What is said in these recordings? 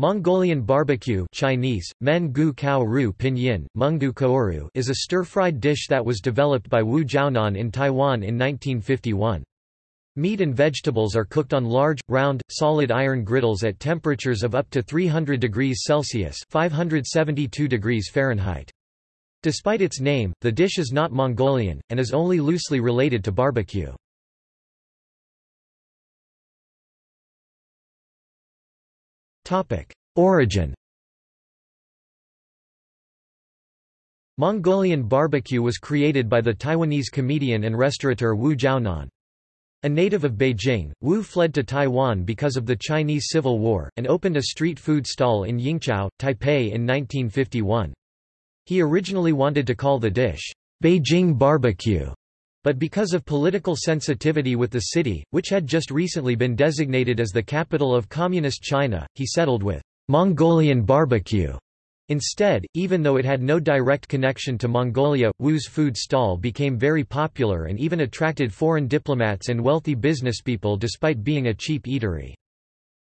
Mongolian barbecue Chinese, men gu kao ru pinyin, mungdu kooru is a stir-fried dish that was developed by Wu Jiaonan in Taiwan in 1951. Meat and vegetables are cooked on large, round, solid iron griddles at temperatures of up to 300 degrees Celsius 572 degrees Fahrenheit. Despite its name, the dish is not Mongolian, and is only loosely related to barbecue. Origin Mongolian barbecue was created by the Taiwanese comedian and restaurateur Wu Jiaonan. A native of Beijing, Wu fled to Taiwan because of the Chinese Civil War, and opened a street food stall in Yingqiao, Taipei in 1951. He originally wanted to call the dish, Beijing barbecue, but because of political sensitivity with the city, which had just recently been designated as the capital of Communist China, he settled with Mongolian barbecue. Instead, even though it had no direct connection to Mongolia, Wu's food stall became very popular and even attracted foreign diplomats and wealthy businesspeople despite being a cheap eatery.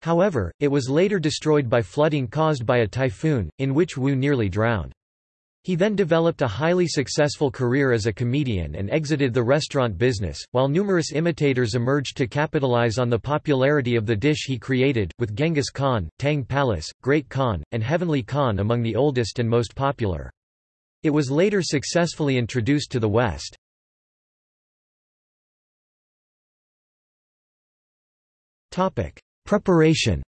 However, it was later destroyed by flooding caused by a typhoon, in which Wu nearly drowned. He then developed a highly successful career as a comedian and exited the restaurant business, while numerous imitators emerged to capitalize on the popularity of the dish he created, with Genghis Khan, Tang Palace, Great Khan, and Heavenly Khan among the oldest and most popular. It was later successfully introduced to the West. Preparation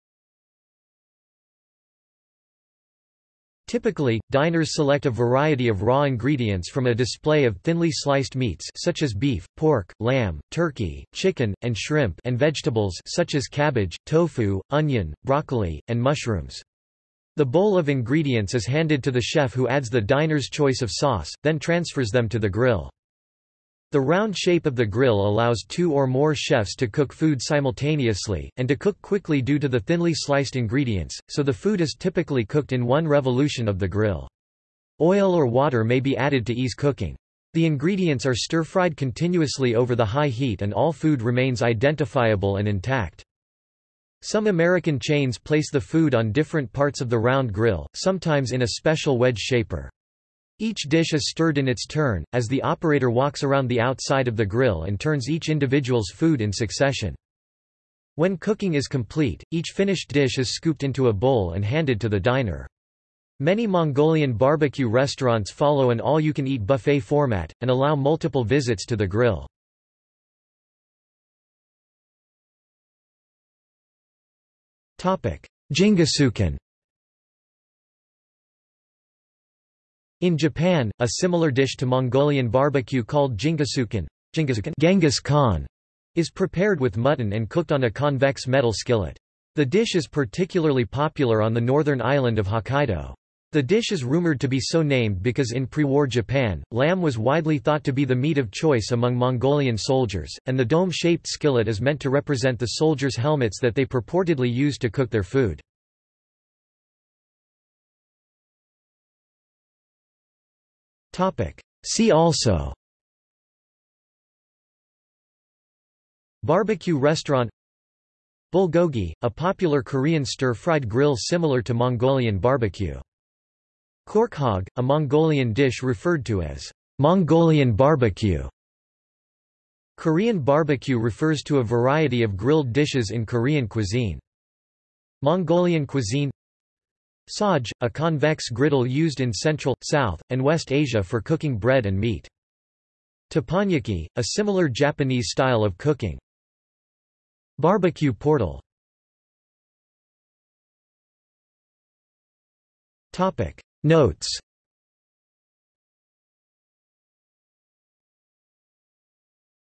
Typically, diners select a variety of raw ingredients from a display of thinly sliced meats such as beef, pork, lamb, turkey, chicken, and shrimp and vegetables such as cabbage, tofu, onion, broccoli, and mushrooms. The bowl of ingredients is handed to the chef who adds the diner's choice of sauce, then transfers them to the grill. The round shape of the grill allows two or more chefs to cook food simultaneously, and to cook quickly due to the thinly sliced ingredients, so the food is typically cooked in one revolution of the grill. Oil or water may be added to ease cooking. The ingredients are stir-fried continuously over the high heat and all food remains identifiable and intact. Some American chains place the food on different parts of the round grill, sometimes in a special wedge shaper. Each dish is stirred in its turn, as the operator walks around the outside of the grill and turns each individual's food in succession. When cooking is complete, each finished dish is scooped into a bowl and handed to the diner. Many Mongolian barbecue restaurants follow an all-you-can-eat buffet format, and allow multiple visits to the grill. Jingisukan In Japan, a similar dish to Mongolian barbecue called jingisukan, Genghis Khan, is prepared with mutton and cooked on a convex metal skillet. The dish is particularly popular on the northern island of Hokkaido. The dish is rumored to be so named because in pre-war Japan, lamb was widely thought to be the meat of choice among Mongolian soldiers, and the dome-shaped skillet is meant to represent the soldiers' helmets that they purportedly used to cook their food. See also Barbecue restaurant Bulgogi, a popular Korean stir-fried grill similar to Mongolian barbecue. Khorkhog, a Mongolian dish referred to as Mongolian barbecue. Korean barbecue refers to a variety of grilled dishes in Korean cuisine. Mongolian cuisine Saj, a convex griddle used in Central, South, and West Asia for cooking bread and meat. Teppanyaki, a similar Japanese style of cooking. Barbecue portal Notes